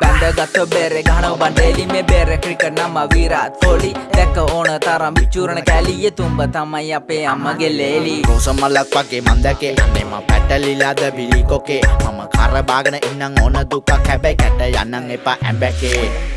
බැඳගත්ත බෙරෙ ගහන බන්ඩේලි මේ බෙර ක්‍රිකට් නම විරාත් කොලි දැක්ක ඕන තරම් විචූරණ කැලිය තුම්බ තමයි අපේ අම්මගේ ලේලි රෝසමල්ලක් වගේ මන්දකේ මෙම පැටලිලාද බිලිකොකේ මම කරබාගෙන ඉන්නම් ඕන දුකක්. හැබැයි කැට යන්නන් එපා ඇඹැකේ.